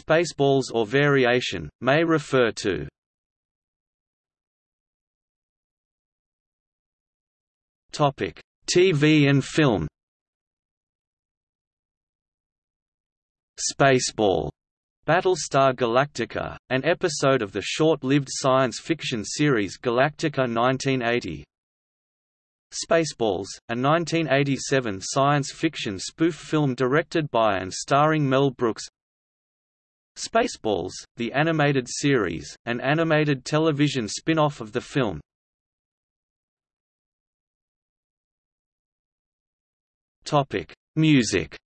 Spaceballs or variation, may refer to TV and film Spaceball Battlestar Galactica, an episode of the short-lived science fiction series Galactica 1980. Spaceballs, a 1987 science fiction spoof film directed by and starring Mel Brooks. Spaceballs, the animated series, an animated television spin-off of the film. Topic: Music.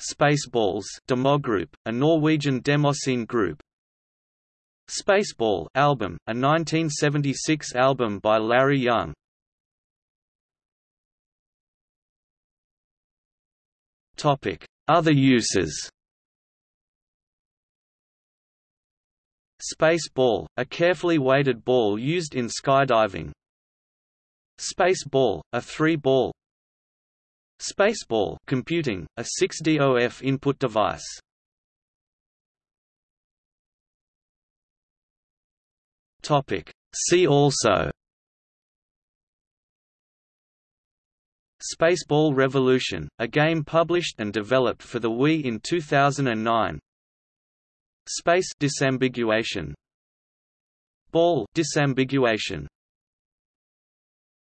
Spaceballs Demogroup, a Norwegian demoscene group. Spaceball album, a 1976 album by Larry Young. Topic: Other uses. Space ball, a carefully weighted ball used in skydiving. Space ball, a three-ball Spaceball computing, a 6DOF input device. Topic. See also Spaceball Revolution, a game published and developed for the Wii in 2009 Space disambiguation. Ball disambiguation